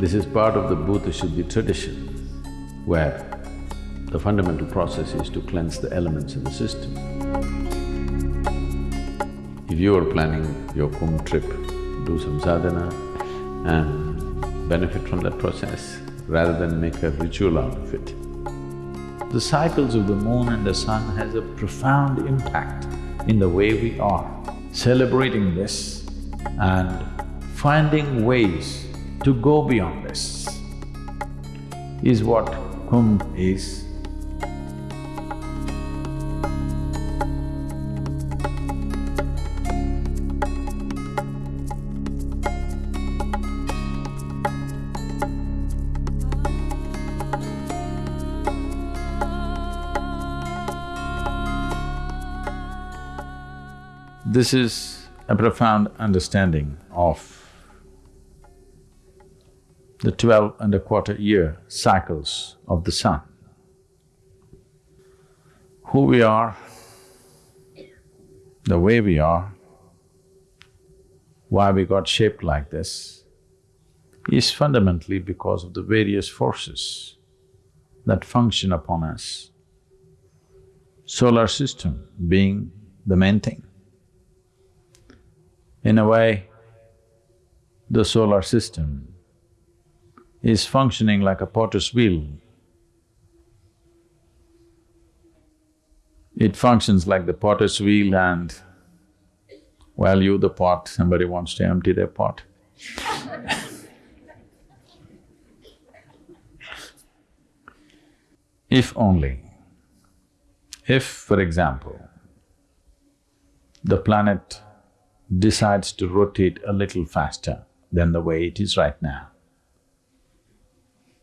This is part of the Bhuta Shuddhi tradition, where the fundamental process is to cleanse the elements in the system. If you are planning your Kumbh trip, do some sadhana and benefit from that process rather than make a ritual out of it. The cycles of the moon and the sun has a profound impact in the way we are. Celebrating this and finding ways to go beyond this is what Kumbh is. This is a profound understanding of the twelve and a quarter year cycles of the sun. Who we are, the way we are, why we got shaped like this, is fundamentally because of the various forces that function upon us. Solar system being the main thing. In a way, the solar system is functioning like a potter's wheel. It functions like the potter's wheel and while you the pot, somebody wants to empty their pot. if only, if, for example, the planet decides to rotate a little faster than the way it is right now,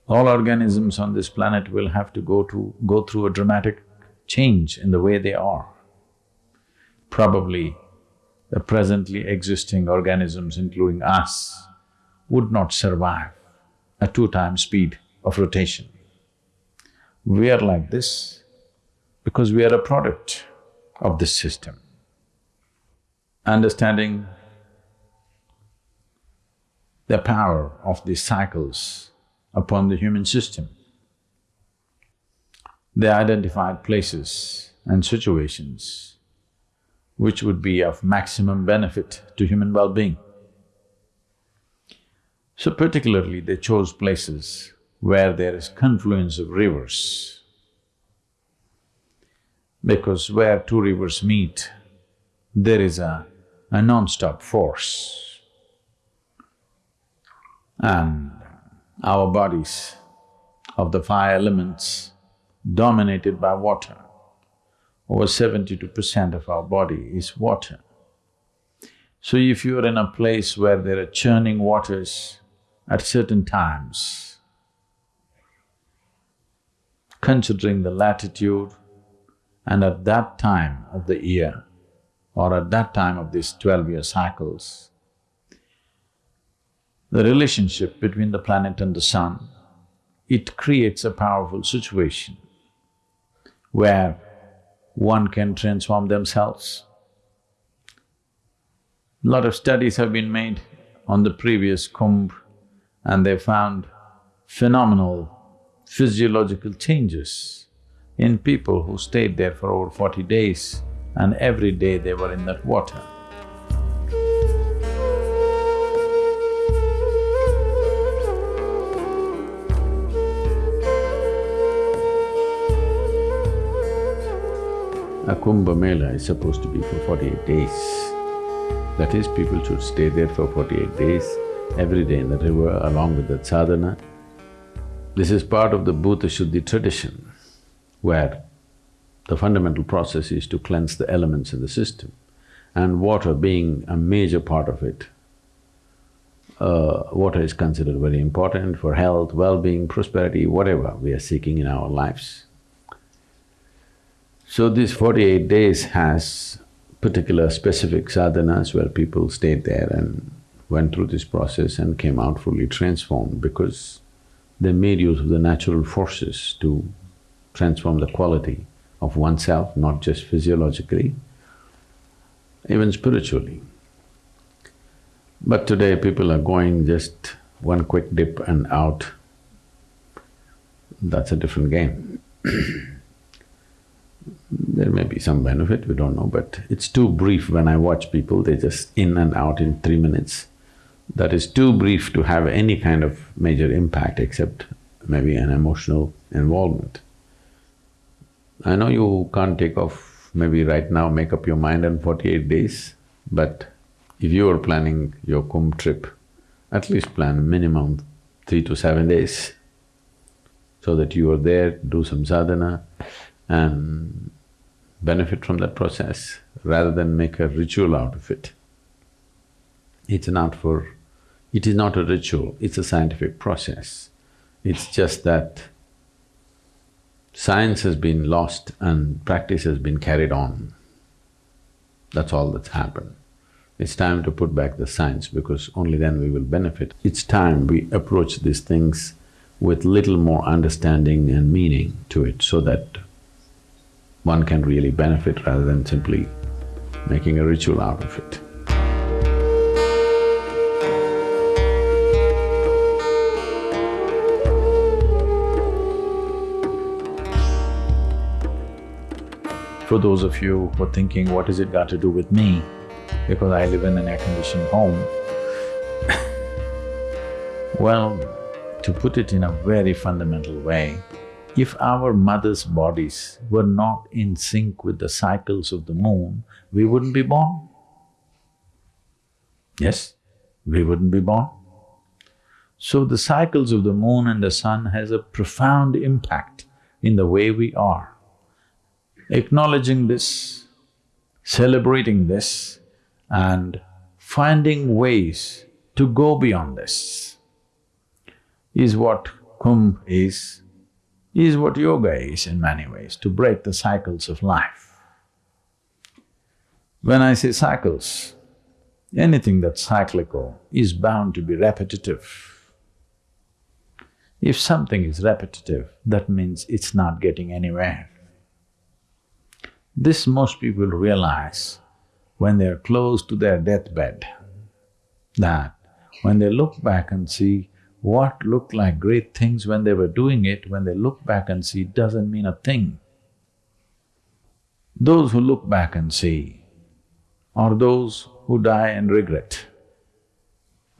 all organisms on this planet will have to go to… go through a dramatic change in the way they are. Probably the presently existing organisms, including us, would not survive a two-time speed of rotation. We are like this because we are a product of this system. Understanding the power of these cycles upon the human system. They identified places and situations which would be of maximum benefit to human well-being. So particularly they chose places where there is confluence of rivers, because where two rivers meet, there is a, a non-stop force. And our bodies of the five elements dominated by water. Over seventy-two percent of our body is water. So if you're in a place where there are churning waters at certain times, considering the latitude and at that time of the year or at that time of these twelve-year cycles, the relationship between the planet and the sun, it creates a powerful situation where one can transform themselves. Lot of studies have been made on the previous Kumbh and they found phenomenal physiological changes in people who stayed there for over forty days and every day they were in that water. A Kumbh Mela is supposed to be for forty-eight days. That is, people should stay there for forty-eight days, every day in the river along with the sadhana. This is part of the Bhuta Shuddhi tradition, where the fundamental process is to cleanse the elements in the system, and water being a major part of it. Uh, water is considered very important for health, well-being, prosperity, whatever we are seeking in our lives. So this forty-eight days has particular specific sadhanas where people stayed there and went through this process and came out fully transformed because they made use of the natural forces to transform the quality of oneself, not just physiologically, even spiritually. But today people are going just one quick dip and out, that's a different game. there may be some benefit, we don't know, but it's too brief when I watch people, they just in and out in three minutes. That is too brief to have any kind of major impact except maybe an emotional involvement. I know you can't take off maybe right now, make up your mind in forty-eight days, but if you are planning your Kumbh trip, at least plan minimum three to seven days so that you are there, do some sadhana and benefit from that process rather than make a ritual out of it. It's not for… it is not a ritual, it's a scientific process. It's just that science has been lost and practice has been carried on. That's all that's happened. It's time to put back the science because only then we will benefit. It's time we approach these things with little more understanding and meaning to it so that one can really benefit rather than simply making a ritual out of it. For those of you who are thinking, what has it got to do with me? Because I live in an air-conditioned home. well, to put it in a very fundamental way, if our mothers' bodies were not in sync with the cycles of the moon, we wouldn't be born. Yes, we wouldn't be born. So the cycles of the moon and the sun has a profound impact in the way we are. Acknowledging this, celebrating this and finding ways to go beyond this is what Kumbh is, is what yoga is in many ways, to break the cycles of life. When I say cycles, anything that's cyclical is bound to be repetitive. If something is repetitive, that means it's not getting anywhere. This most people realize when they're close to their deathbed, that when they look back and see what looked like great things when they were doing it, when they look back and see doesn't mean a thing. Those who look back and see are those who die and regret.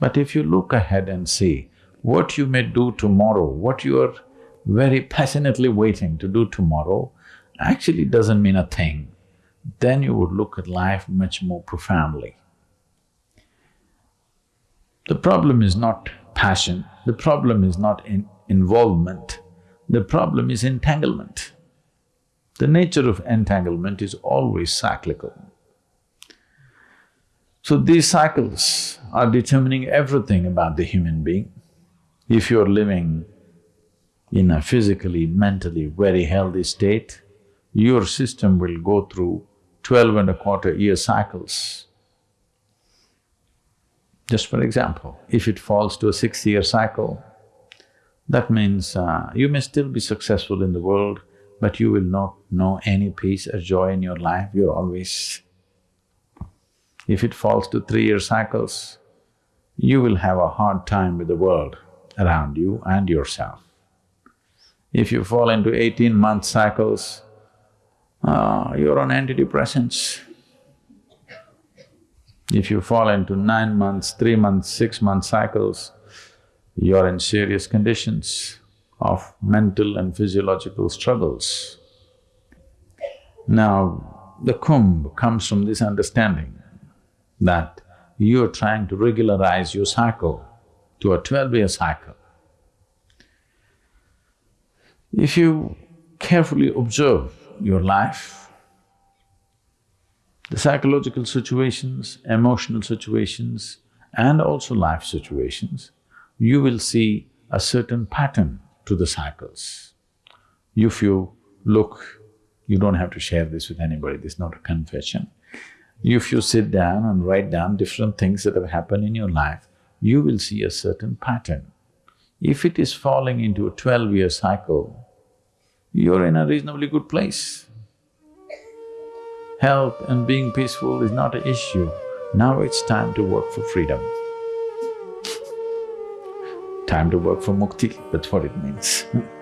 But if you look ahead and see what you may do tomorrow, what you are very passionately waiting to do tomorrow, actually doesn't mean a thing, then you would look at life much more profoundly. The problem is not passion, the problem is not in involvement, the problem is entanglement. The nature of entanglement is always cyclical. So these cycles are determining everything about the human being. If you're living in a physically, mentally very healthy state, your system will go through twelve and a quarter year cycles. Just for example, if it falls to a six-year cycle, that means uh, you may still be successful in the world, but you will not know any peace or joy in your life, you're always… If it falls to three-year cycles, you will have a hard time with the world around you and yourself. If you fall into eighteen-month cycles, uh, you're on antidepressants. If you fall into nine months, three months, six month cycles, you're in serious conditions of mental and physiological struggles. Now, the Kumbh comes from this understanding that you're trying to regularize your cycle to a twelve-year cycle. If you carefully observe your life, the psychological situations, emotional situations and also life situations, you will see a certain pattern to the cycles. If you look, you don't have to share this with anybody, this is not a confession. If you sit down and write down different things that have happened in your life, you will see a certain pattern. If it is falling into a twelve-year cycle, you're in a reasonably good place. Health and being peaceful is not an issue. Now it's time to work for freedom. time to work for mukti, that's what it means